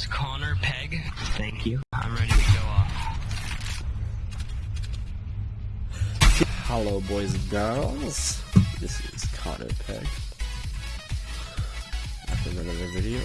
is Connor Peg. Thank you. I'm ready to go off. Hello, boys and girls. This is Connor Peg. After another video.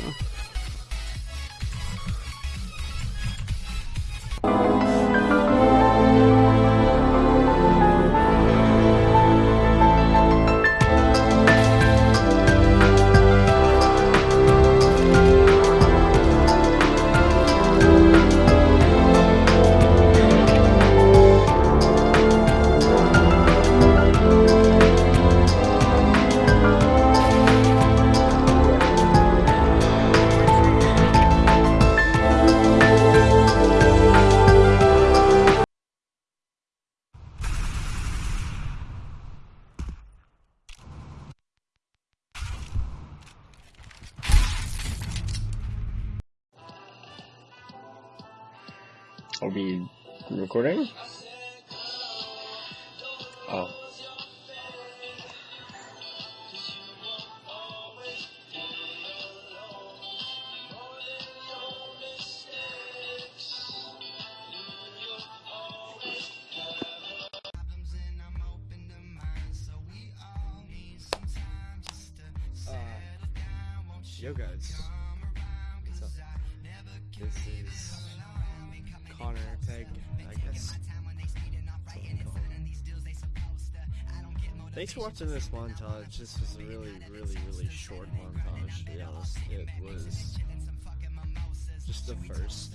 Are we recording? Oh. Uh, yo guys, what's up? This is Thanks for watching this montage. This was a really, really, really short montage, to be honest. It was just the first.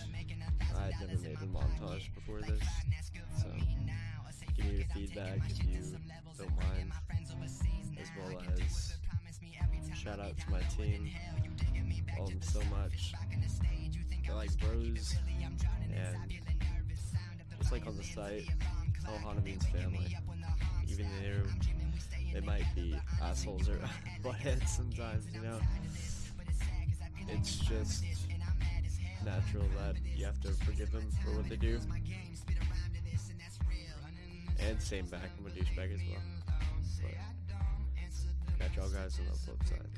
I had never made a montage before this, so give me your feedback if you don't mind, as well as shout out to my team. Love them so much. They're like bros, and just like on the site, all Hanabi's family. Even though they might be assholes or buttheads sometimes, you know. It's just natural that you have to forgive them for what they do. And same back, I'm a douchebag as well. But catch y'all guys on the flip side.